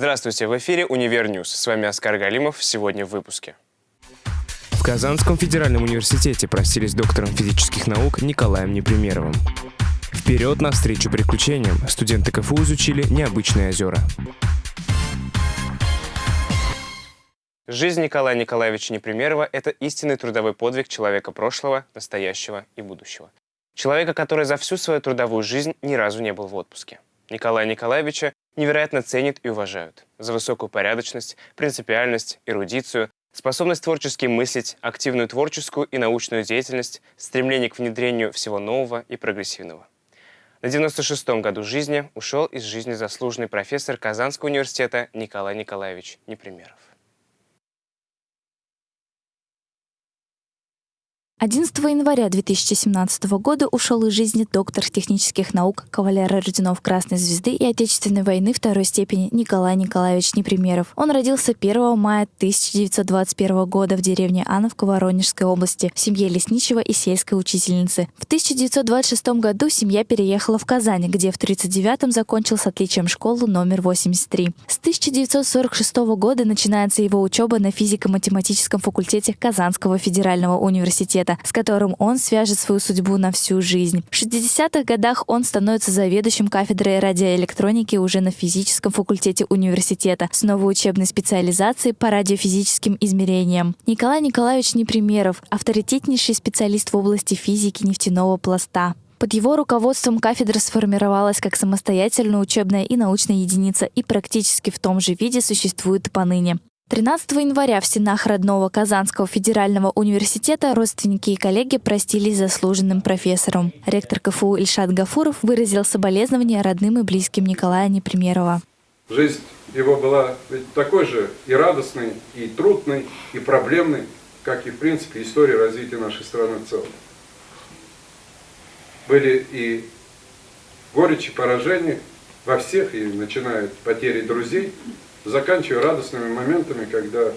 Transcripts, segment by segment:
Здравствуйте, в эфире «Универ News». С вами Оскар Галимов. Сегодня в выпуске. В Казанском федеральном университете простились с доктором физических наук Николаем Непримеровым. Вперед навстречу приключениям! Студенты КФУ изучили необычные озера. Жизнь Николая Николаевича Непримерова – это истинный трудовой подвиг человека прошлого, настоящего и будущего. Человека, который за всю свою трудовую жизнь ни разу не был в отпуске. Николая Николаевича невероятно ценят и уважают за высокую порядочность, принципиальность, эрудицию, способность творчески мыслить, активную творческую и научную деятельность, стремление к внедрению всего нового и прогрессивного. На 96-м году жизни ушел из жизни заслуженный профессор Казанского университета Николай Николаевич Непримеров. 11 января 2017 года ушел из жизни доктор технических наук, кавалер орденов Красной Звезды и Отечественной войны второй степени Николай Николаевич Непримеров. Он родился 1 мая 1921 года в деревне Ановка Воронежской области в семье лесничего и сельской учительницы. В 1926 году семья переехала в Казань, где в 1939 закончил с отличием школу номер 83. С 1946 года начинается его учеба на физико-математическом факультете Казанского федерального университета проекта, с которым он свяжет свою судьбу на всю жизнь. В 60-х годах он становится заведующим кафедрой радиоэлектроники уже на физическом факультете университета с новой учебной специализацией по радиофизическим измерениям. Николай Николаевич Непримеров – авторитетнейший специалист в области физики нефтяного пласта. Под его руководством кафедра сформировалась как самостоятельная учебная и научная единица и практически в том же виде существует поныне. 13 января в стенах родного Казанского федерального университета родственники и коллеги простились заслуженным профессором. Ректор КФУ Ильшат Гафуров выразил соболезнования родным и близким Николая Непримерова. Жизнь его была такой же и радостной, и трудной, и проблемной, как и, в принципе, история развития нашей страны в целом. Были и горечи, поражения во всех, и начиная от потери друзей, заканчивая радостными моментами, когда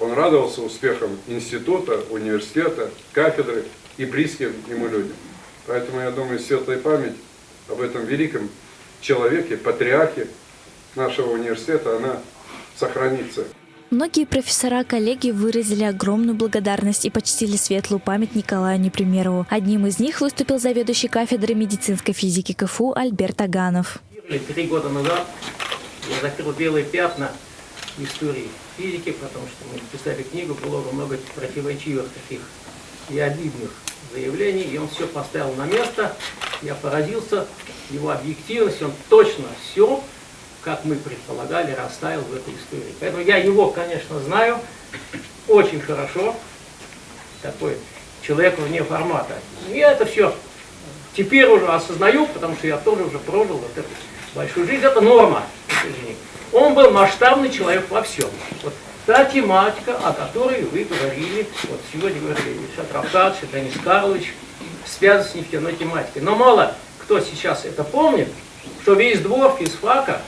он радовался успехам института, университета, кафедры и близким ему людям. Поэтому я думаю, светлая память об этом великом человеке, патриархе нашего университета, она сохранится. Многие профессора-коллеги выразили огромную благодарность и почтили светлую память Николаю Непримерову. Одним из них выступил заведующий кафедрой медицинской физики КФУ Альберт Аганов. Три года назад я закрыл белые пятна истории физики, потому что мы писали книгу, было много противоречивых таких и обидных заявлений, и он все поставил на место. Я поразился его объективности, он точно все, как мы предполагали, расставил в этой истории. Поэтому я его, конечно, знаю очень хорошо, такой человек вне формата. Я это все теперь уже осознаю, потому что я тоже уже прожил вот эту большую жизнь. Это норма. Он был масштабный человек во всем. Вот та тематика, о которой вы говорили, вот сегодня говорили Ильшат Равкадович, Денис Карлович, связана с нефтяной тематикой. Но мало кто сейчас это помнит, что весь двор физфака,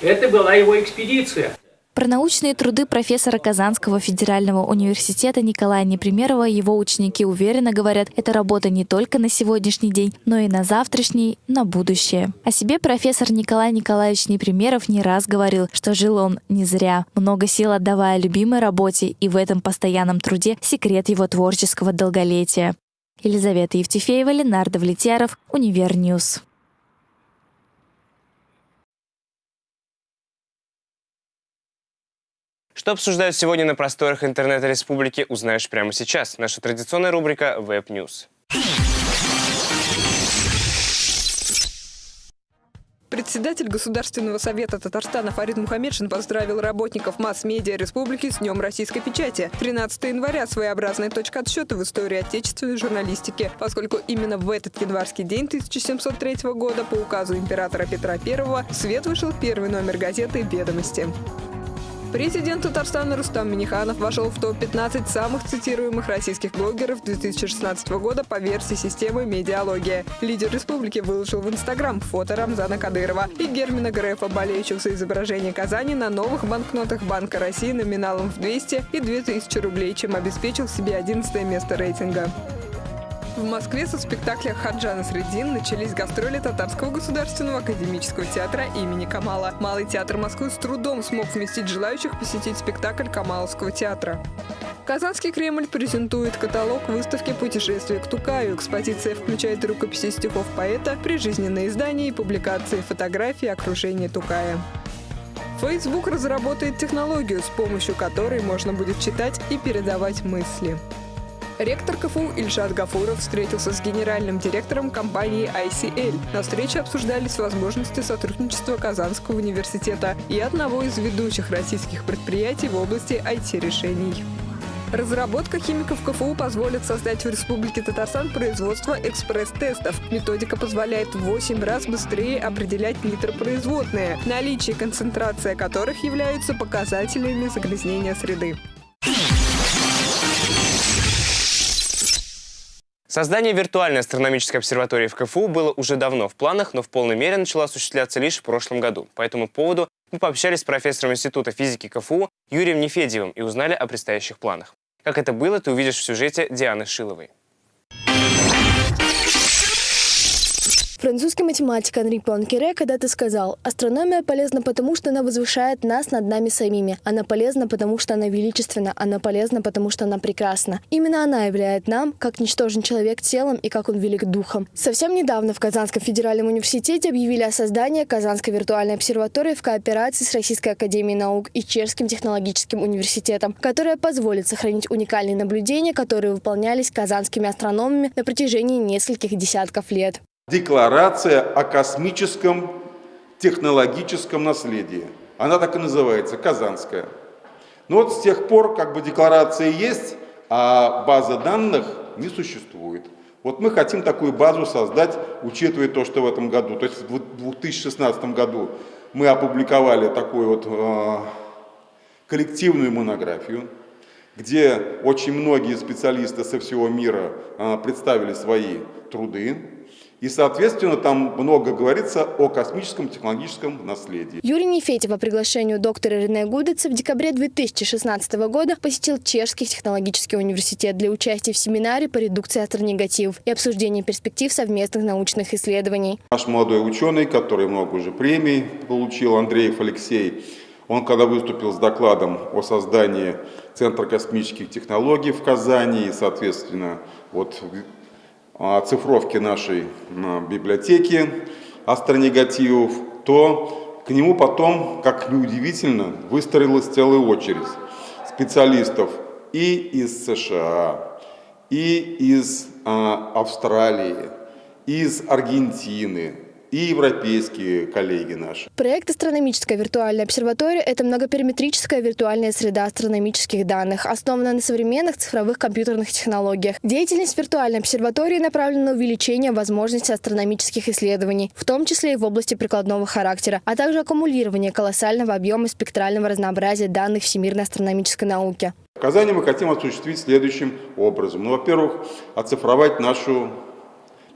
это была его экспедиция. Про научные труды профессора Казанского федерального университета Николая Непримерова его ученики уверенно говорят, это работа не только на сегодняшний день, но и на завтрашний, на будущее. О себе профессор Николай Николаевич Непримеров не раз говорил, что жил он не зря, много сил отдавая любимой работе, и в этом постоянном труде секрет его творческого долголетия. Елизавета Евтефеева, Ленар Давлетьяров, Универ News. Что обсуждают сегодня на просторах интернета республики, узнаешь прямо сейчас. Наша традиционная рубрика Web News. Председатель Государственного совета Татарстана Фарид Мухаммедшин поздравил работников масс-медиа республики с Днем российской печати. 13 января – своеобразная точка отсчета в истории отечественной журналистики, поскольку именно в этот январский день 1703 года по указу императора Петра I свет вышел первый номер газеты «Ведомости». Президент Татарстана Рустам Миниханов вошел в топ-15 самых цитируемых российских блогеров 2016 года по версии системы «Медиалогия». Лидер республики выложил в Инстаграм фото Рамзана Кадырова и Гермина Грефа, болеющих за изображение Казани на новых банкнотах Банка России номиналом в 200 и 2000 рублей, чем обеспечил себе 11 место рейтинга. В Москве со спектакля «Хаджана Средин» начались гастроли Татарского государственного академического театра имени Камала. Малый театр Москвы с трудом смог вместить желающих посетить спектакль Камаловского театра. Казанский Кремль презентует каталог выставки «Путешествие к Тукаю». Экспозиция включает рукописи стихов поэта, прижизненные издания и публикации фотографий окружения Тукая. Facebook разработает технологию, с помощью которой можно будет читать и передавать мысли. Ректор КФУ Ильшат Гафуров встретился с генеральным директором компании ICL. На встрече обсуждались возможности сотрудничества Казанского университета и одного из ведущих российских предприятий в области IT-решений. Разработка химиков КФУ позволит создать в Республике Татарстан производство экспресс-тестов. Методика позволяет в 8 раз быстрее определять нитро-производные, наличие и концентрация которых являются показателями загрязнения среды. Создание виртуальной астрономической обсерватории в КФУ было уже давно в планах, но в полной мере начало осуществляться лишь в прошлом году. По этому поводу мы пообщались с профессором Института физики КФУ Юрием Нефедьевым и узнали о предстоящих планах. Как это было, ты увидишь в сюжете Дианы Шиловой. Французский математик Анри Пуанкере когда-то сказал, астрономия полезна потому, что она возвышает нас над нами самими. Она полезна потому, что она величественна. Она полезна потому, что она прекрасна. Именно она являет нам, как ничтожен человек телом и как он велик духом. Совсем недавно в Казанском федеральном университете объявили о создании Казанской виртуальной обсерватории в кооперации с Российской академией наук и Чешским технологическим университетом, которая позволит сохранить уникальные наблюдения, которые выполнялись казанскими астрономами на протяжении нескольких десятков лет. Декларация о космическом технологическом наследии. Она так и называется, Казанская. Но вот с тех пор как бы декларация есть, а база данных не существует. Вот мы хотим такую базу создать, учитывая то, что в этом году, то есть в 2016 году мы опубликовали такую вот э, коллективную монографию, где очень многие специалисты со всего мира э, представили свои труды. И, соответственно, там много говорится о космическом технологическом наследии. Юрий Нефедев по приглашению доктора Рене Гудеца в декабре 2016 года посетил Чешский технологический университет для участия в семинаре по редукции астронегативов и обсуждения перспектив совместных научных исследований. Наш молодой ученый, который много уже премий получил, Андреев Алексей, он когда выступил с докладом о создании Центра космических технологий в Казани и, соответственно, вот оцифровки нашей библиотеки астронегативов, то к нему потом, как неудивительно, выстроилась целая очередь специалистов и из США, и из а, Австралии, из Аргентины, и европейские коллеги наши. Проект «Астрономическая виртуальная обсерватория» — это многопериметрическая виртуальная среда астрономических данных, основанная на современных цифровых компьютерных технологиях. Деятельность виртуальной обсерватории направлена на увеличение возможностей астрономических исследований, в том числе и в области прикладного характера, а также аккумулирование колоссального объема спектрального разнообразия данных всемирной астрономической науки. Казани мы хотим осуществить следующим образом. Ну, во-первых, оцифровать нашу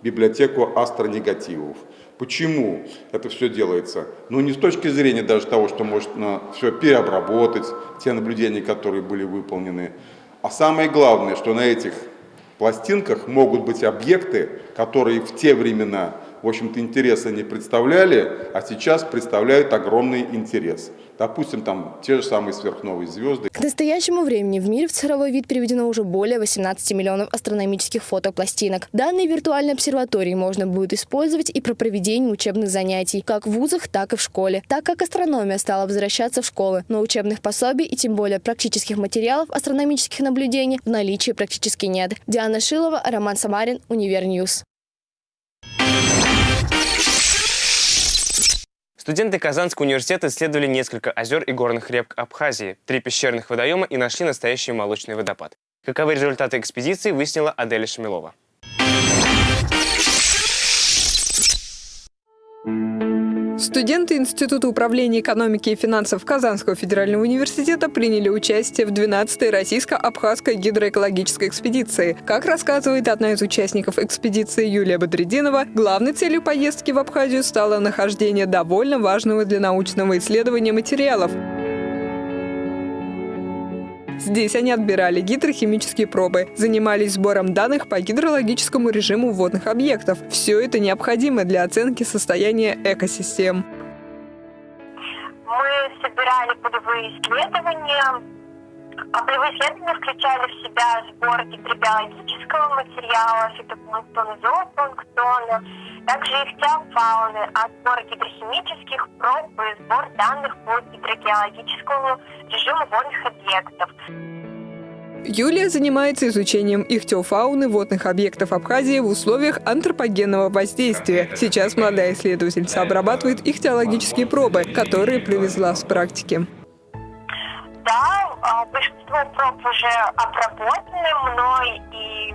библиотеку астронегативов. Почему это все делается? Ну, не с точки зрения даже того, что можно все переобработать, те наблюдения, которые были выполнены, а самое главное, что на этих пластинках могут быть объекты, которые в те времена в общем-то, интереса не представляли, а сейчас представляют огромный интерес. Допустим, там те же самые сверхновые звезды. К настоящему времени в мире в цифровой вид переведено уже более 18 миллионов астрономических фотопластинок. Данные виртуальной обсерватории можно будет использовать и про проведение учебных занятий, как в вузах, так и в школе. Так как астрономия стала возвращаться в школы, но учебных пособий и тем более практических материалов астрономических наблюдений в наличии практически нет. Диана Шилова, Роман Самарин, Универ News. Студенты Казанского университета исследовали несколько озер и горных рек Абхазии, три пещерных водоема и нашли настоящий молочный водопад. Каковы результаты экспедиции, выяснила Аделя Шамилова. Студенты Института управления экономики и финансов Казанского федерального университета приняли участие в 12-й российско-абхазской гидроэкологической экспедиции. Как рассказывает одна из участников экспедиции Юлия Бодридинова, главной целью поездки в Абхазию стало нахождение довольно важного для научного исследования материалов. Здесь они отбирали гидрохимические пробы, занимались сбором данных по гидрологическому режиму водных объектов. Все это необходимо для оценки состояния экосистем. Мы собирали полевые исследования, а полевые исследования включали в себя сбор гидробиологического материала, фитопланктона, зоопланктона, также ихтиофауны, а сбор гидрохимических проб и сбор данных по гидрогеологическому режиму водных объектов. Юлия занимается изучением ихтиофауны водных объектов Абхазии в условиях антропогенного воздействия. Сейчас молодая исследовательница обрабатывает ихтиологические пробы, которые привезла с практики. А, большинство проб уже обработаны мной и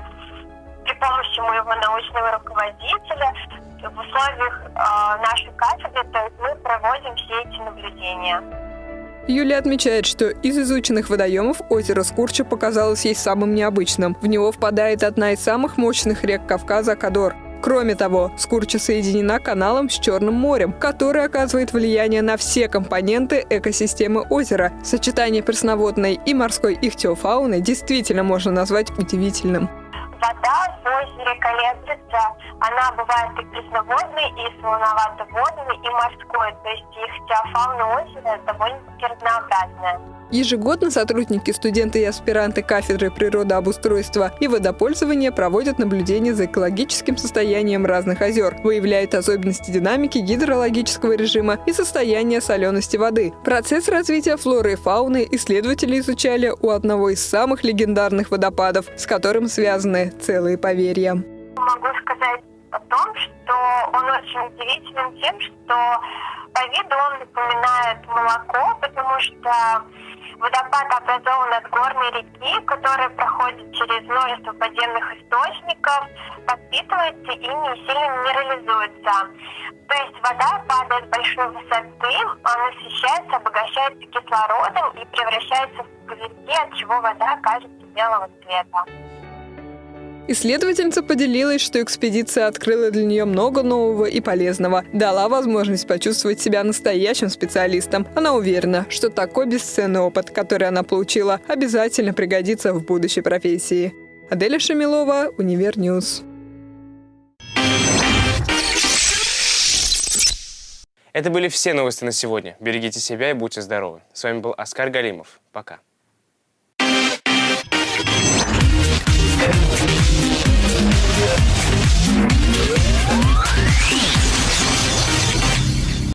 при помощи моего научного руководителя в условиях э, нашей кафедры, то есть мы проводим все эти наблюдения. Юлия отмечает, что из изученных водоемов озеро Скурча показалось ей самым необычным. В него впадает одна из самых мощных рек Кавказа – Кадор. Кроме того, Скурча соединена каналом с Черным морем, который оказывает влияние на все компоненты экосистемы озера. Сочетание пресноводной и морской ихтиофауны действительно можно назвать удивительным. Вода в озере колеблется, она бывает и пресноводной, и солоновато-водной, и морской, то есть ихтиофауна озера довольно-таки разнообразная. Ежегодно сотрудники, студенты и аспиранты кафедры природообустройства и водопользования проводят наблюдения за экологическим состоянием разных озер, выявляют особенности динамики гидрологического режима и состояния солености воды. Процесс развития флоры и фауны исследователи изучали у одного из самых легендарных водопадов, с которым связаны целые поверья. Могу сказать о том, что он очень удивителен тем, что по виду он напоминает молоко, потому что Водопад образован от горной реки, которая проходит через множество подземных источников, подпитывается и не сильно минерализуется. То есть вода падает с большой высоты, она насыщается, обогащается кислородом и превращается в пузырьки, от чего вода кажется белого цвета. Исследовательница поделилась, что экспедиция открыла для нее много нового и полезного, дала возможность почувствовать себя настоящим специалистом. Она уверена, что такой бесценный опыт, который она получила, обязательно пригодится в будущей профессии. Аделя Шамилова, Универ News. Это были все новости на сегодня. Берегите себя и будьте здоровы. С вами был Оскар Галимов. Пока.